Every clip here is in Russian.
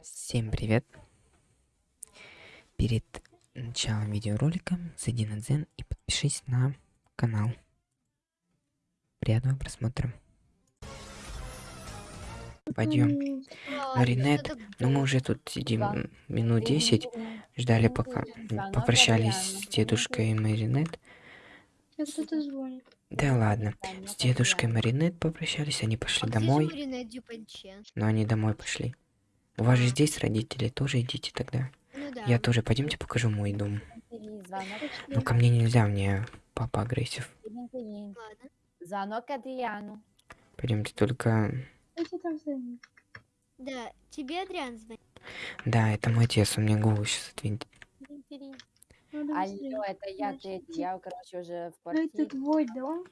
Всем привет! Перед началом видеоролика зайди на Дзен и подпишись на канал. Приятного просмотра. Пойдем. Маринет, ну мы уже тут сидим минут 10, ждали пока попрощались с дедушкой Маринет. Да ладно, с дедушкой Маринет попрощались, они пошли домой, но они домой пошли. У вас же здесь родители, тоже идите тогда. Ну да. Я тоже, пойдемте покажу мой дом. Ну ко мне нельзя, мне папа агрессив. Звонок Адриану. Пойдемте только... Да, тебе Адриан звонит. Да, это мой отец, он мне голову сейчас быстрее. Алло, это я, ты, я, короче, уже в Ну, это квартире. твой дом?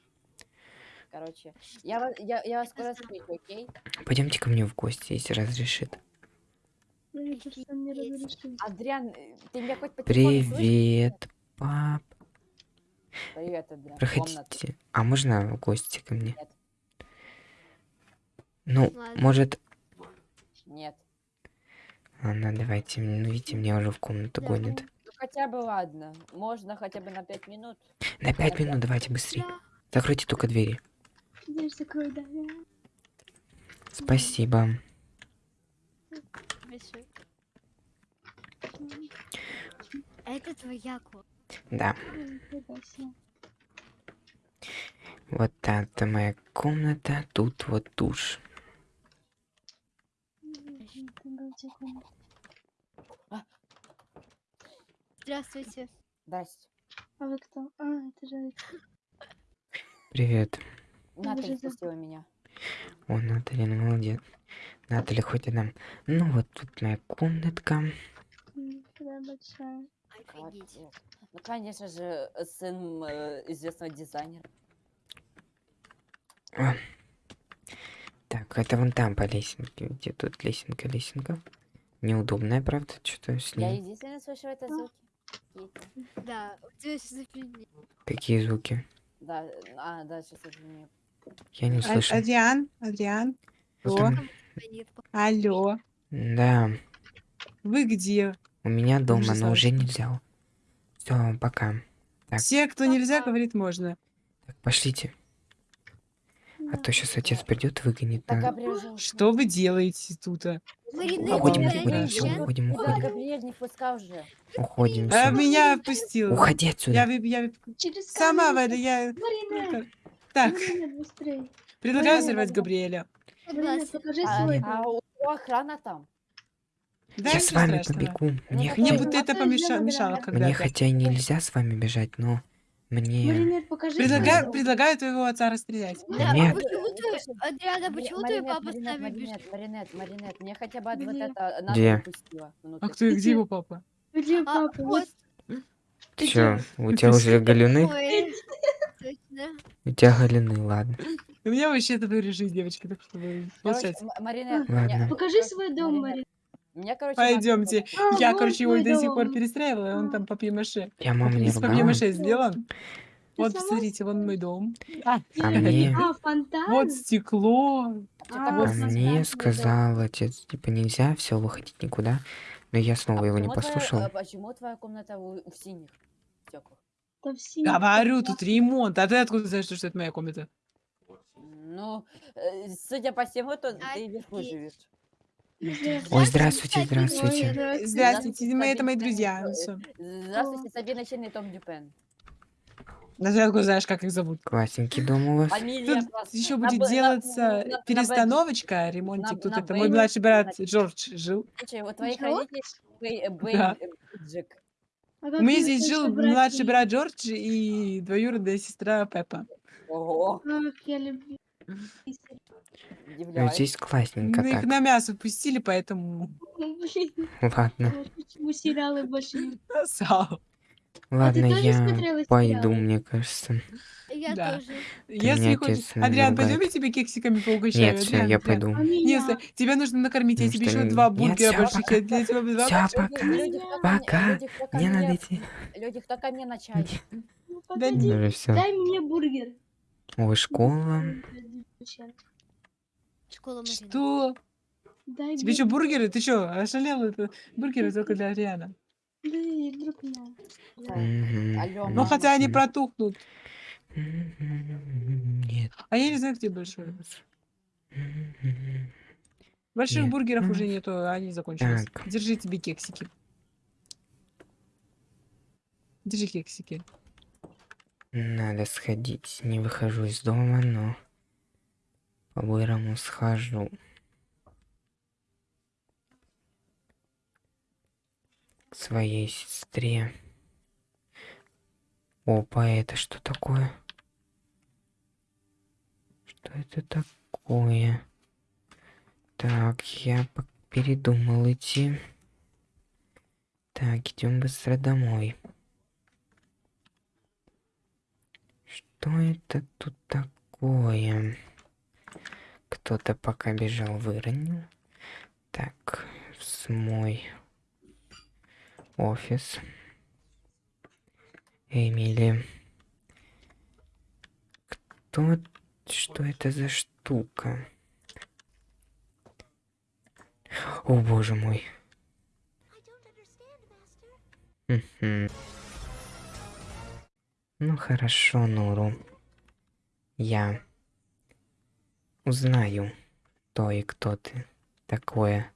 Короче, я, вас- я, я вас скоро встречу, окей? Пойдемте ко мне в гости, если разрешит. Ну, мне кажется, он не разрешил. Адриан, э, ты меня хоть по? Привет, пап. Привет, Адриан. Комната. Проходите. А можно в гости ко мне? Нет. Ну, Ладно. может... Нет. Ладно, давайте. Ну, видите, меня уже в комнату Да. гонят. Ну хотя бы ладно. Можно хотя бы на пять минут. На пять минут давайте быстрее. Да. Закройте только двери. Дверь закрой, да. Спасибо. Большой. Это твоя комната. Да. Вот это моя комната. Тут вот душ. Здравствуйте. Здрасте. А вы кто? А, это же... Привет. Наталья впустила меня. О, Наталья, ну молодец. Наталья, хоть и нам. Ну вот тут моя комнатка. Офигеть. Ну, конечно же, сын э, известного дизайнера. О. Так, это вон там по лесенке. Где тут лесенка, лесенка? Неудобная, правда? Что-то с Я ней. единственная слышу это звуки. Да, у тебя сейчас офигеть. Какие звуки? Да, а, да, сейчас извини. Я не А- слышу. Адриан, Адриан, Что Алло. там? Алло, Да, вы где? у меня дома, но уже нельзя. Все, пока. Так. Все, кто нельзя, говорит, можно. Так, пошлите. А то сейчас отец придет, выгонит. Так, на- Габриэль, Что вы делаете тут? а? Маринет, Уходим, уходим, всё, уходим, уходим. Уходим. А меня отпустил. Уходи отсюда. Я, я Через сама выйду, я... Так, предлагаю взорвать. Габриэля. Покажи А, свой а у него охрана там. Да, Я с ничего вами страшного. побегу. Мне, так Мне Ой, будто ну это помеша- сделала, мешало да. когда-то. мне хотя и нельзя с вами бежать, но мне... Маринет, покажи свой Предлагаю, дом. предлагаю твоего отца расстрелять. Да, Нет. а почему ты, Адриана, почему твой папа с нами бежит? Маринет, Маринет, мне хотя бы вот Где? это Где? А кто, где его папа? Где А, папа? вот. Ты Чё, чё? у тебя уже галюны? Ой, точно. У тебя галюны, ладно. У меня вообще такой режим, девочки, так что вы Короче, молчать. М- Маринет, Ладно. мне- Покажи свой дом, Маринет, Маринет. Мне, короче, Пойдемте. А, Я, короче, его до сих пор перестраивала, он там папье-маше. Я маму не Из папье-маше сделан. Вот, сама? посмотрите, вон мой дом. А, А мне... А, фонтан? вот стекло. А, А мне сказал отец, типа, нельзя, все, выходить никуда. Но я снова его не почему твоя- послушал. а почему твоя комната у, в синих? Да Говорю, тут ремонт. А ты откуда знаешь, что это моя комната? Ну, э, судя по всему, то А, ты вверху живешь. Ой, здравствуйте, здравствуйте. Здравствуйте. Здравствуйте, мы, это мои друзья. всё. Здравствуйте, Сабина Чен и Том Дюпен. Да ты откуда знаешь, как их зовут? Классненький дом у вас. Фамилия Тут классная. еще будет на- делаться на- на- на перестановочка, ремонтик. на- Тут на это мой младший брат. Джордж жил. Слушай, у твоих родителей Бэй- Бэй- Да. Джек. А У меня здесь жил братья младший брат Джордж и двоюродная сестра Пеппа. Ого, я люблю. Ну, здесь классненько Мы их так. на мясо пустили, поэтому Ладно, почему сериалы больше не... ладно, тоже я пойду, мне кажется. Я Да. тоже. Если меня хочешь... отец, Адриан, пойдем я тебе кексиками поугощаю? Нет, все, Адриан, я Адриан. пойду. А меня? Тебя нужно накормить, я Ну тебе что, еще два нет, бургера всё, больших. пока. Я для тебя два Всё, больших. пока. Люди, кто ко мне- Пока. Мне надо мне- идти. Люди, кто ко мне на чай? Ну, Да погоди, все. дай мне бургер. Ой, школа. Школа Марина. Что? Дай Тебе что, бургер. бургеры? Ты что, ошалел? Это бургеры только для Ариана. Дай. Так, Мгм, алло, Ну, хотя они протухнут. Нет. А я не знаю, где большой. Больших Нет. бургеров уже нету, они закончились. Так. Держи тебе кексики. Держи кексики. Надо сходить. Не выхожу из дома, но по-бырому схожу. К своей сестре. Опа, это что такое? Что это такое? Так, я передумал идти. Так, идем быстро домой. Что это тут такое? Кто-то пока бежал, выронил. Так, с мой офис. Эмили. Кто... Что это за штука? О, боже мой. Ну хорошо, Нуру. Я узнаю, кто и кто ты такое.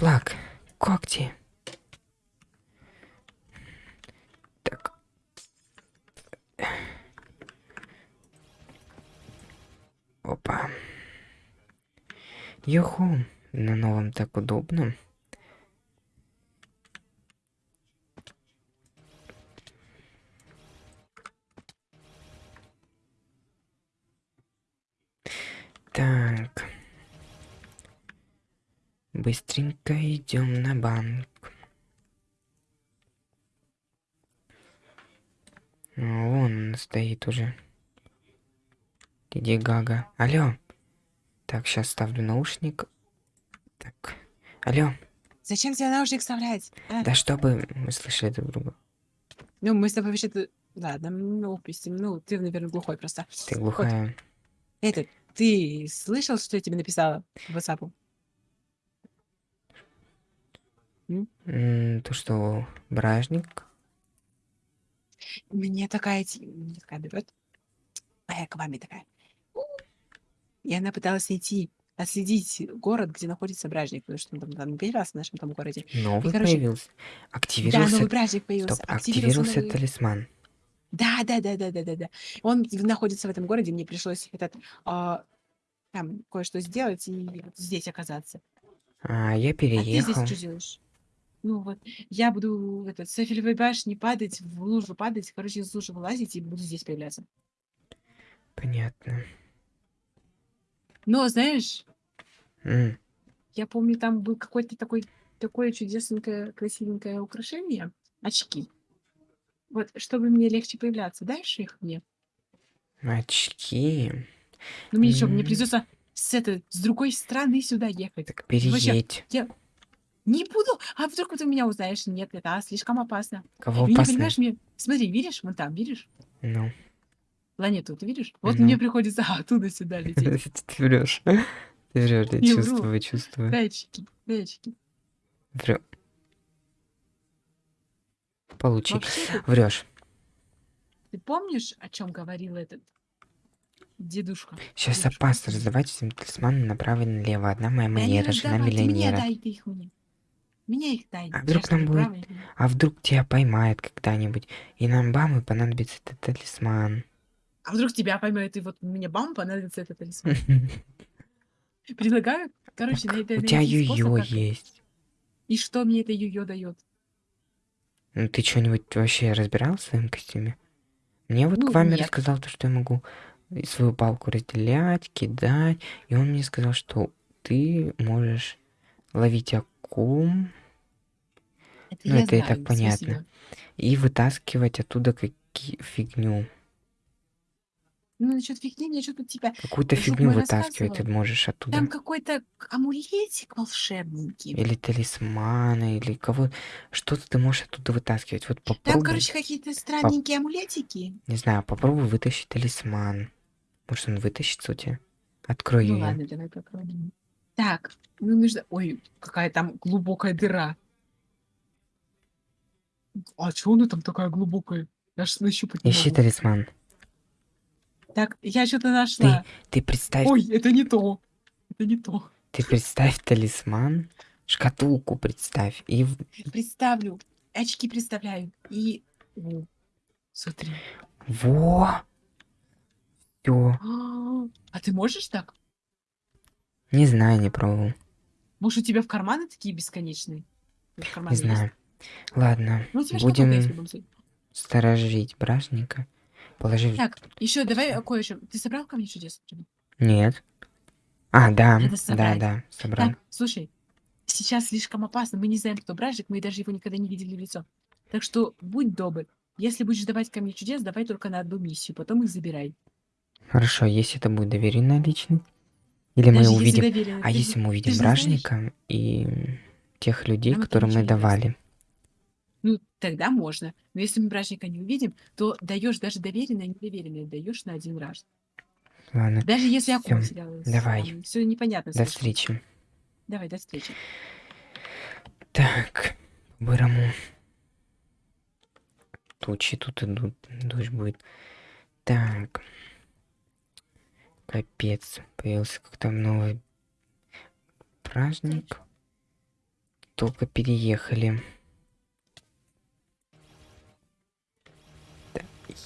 Плак, когти. Так. Опа. Юху, на новом так удобно. Так. Быстренько идем на банк. А, Вон он стоит уже. Иди Гага. Алло. Так, сейчас ставлю наушник. Так. Алло. Зачем тебе наушник вставлять? а? Да чтобы мы слышали друг друга. Ну, мы с тобой вообще-то... Ладно, ну, допустим, ну, ты, наверное, глухой просто. Ты глухая. Это, ты слышал, что я тебе написала в WhatsApp? То что, бражник? Мне такая, ти- мне такая берет, а я к маме такая. «У». И она пыталась найти, отследить город, где находится бражник, потому что он там, там не появлялся в нашем там городе. Новый короче, появился. Да, Активировался. новый бражник появился. Стоп, активировался активировался новый- талисман. Да, да, да, да, да, да, да. Он в- находится в этом городе, мне пришлось этот а, там кое-что сделать и вот здесь оказаться. А я А ты здесь переехал. что делаешь? Ну вот, я буду этот, с Эйфелевой башни падать, в лужу падать, короче, из лужи вылазить и буду здесь появляться. Понятно. Но, знаешь, М, я помню, там был какой-то такой, такое чудесненькое, красивенькое украшение, очки. Вот, чтобы мне легче появляться, дашь их мне? Очки. Ну, мне что, мне М. придется с, этой, с другой стороны сюда ехать. Так Вообще, переедь. я не буду, а вдруг ты меня узнаешь? Нет, это слишком опасно. Кого Ты не опасно? понимаешь, мне... Смотри, видишь, вон там, видишь? Ну. Планету, ты видишь? Вот Ну. мне приходится оттуда сюда лететь. Ты врешь. Ты врешь, я чувствую, чувствую. Датчики, датчики. Врё. Получи. Вообще, Врешь. ты помнишь, о чем говорил этот дедушка? Сейчас Дедушка, опасно раздавать всем талисманы направо и налево. Одна моя манера, жена ты мне миллионера. дай ты их мне. Мне их дай. А вдруг нам будет-. А вдруг тебя поймают когда-нибудь, и нам бам, и понадобится этот талисман. А вдруг тебя поймают, и вот мне бам, понадобится этот талисман. Предлагаю, короче, на это У тебя как- есть. И что мне это ю-ё дает? Ну ты что-нибудь вообще разбирал в своем костюме? Мне вот Ну, Квами нет. рассказал то, что я могу свою палку разделять, кидать. И он мне сказал, что ты можешь ловить акум Это Ну, это и знаю, так понятно. спасибо. и вытаскивать оттуда какие фигню. Ну, насчет фигни, мне что-то тебя... Какую-то фигню вытаскивать ты можешь оттуда. Там какой-то амулетик волшебненький. Или талисманы, или кого... Что-то ты можешь оттуда вытаскивать. Вот Там, попробуй. короче, какие-то странненькие амулетики. Не знаю, попробуй вытащить талисман. Может, он вытащится у тебя? Открой Ну ее. ладно, давай попробуем. Так, ну нужно... Ой, какая там глубокая дыра. А чё она там такая глубокая? Я ж нащупать не Ищи могу. талисман. Так, я что-то нашла. Ты представь, Ой, это не то. Это не то. ты представь талисман, шкатулку представь. И Представлю. Очки представляю. И... О, смотри. во! Всё. А ты можешь так? Не знаю, не пробовал. Может, у тебя в карманы такие бесконечные? В Не карманы есть? Ладно, Ну, будем сторожить бражника. Положи... Так, еще давай а, кое-что. Ты собрал камни чудес? Нет. А, да, да, да, собрал. Так, слушай, сейчас слишком опасно. Мы не знаем, кто бражник, мы даже его никогда не видели в лицо. Так что будь добр. Если будешь давать камни чудес, давай только на одну миссию, потом их забирай. Хорошо, если это будет доверенная личность. Или мы Даже если увидим... А если мы увидим бражника и тех людей, это которым мы давали. Ну, тогда можно. Но если мы бражника не увидим, то даешь даже доверенное недоверенное, даешь на один раз. Ладно, Даже если я потерялась. давай. Все непонятно. до слишком. встречи. Давай, до встречи. Так, по-бырому. Тучи тут идут, дождь будет. Так. Капец, появился как-то новый праздник. Только переехали.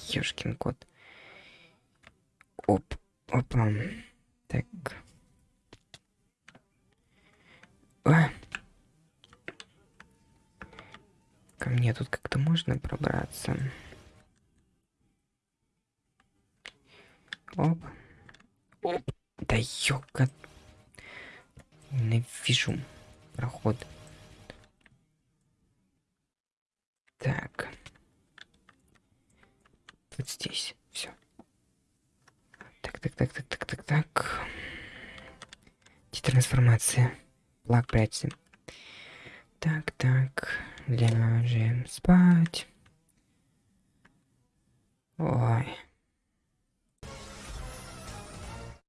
Ёшкин кот. Оп, опа. Так. А. Ко мне тут как-то можно пробраться. Оп. Оп. Да ёка. Ненавижу проход. Так. Вот здесь. Все. Так, так, так, так, так, так, так. Трансформация. Плак прячься. Так, так. Ляжем спать. Ой.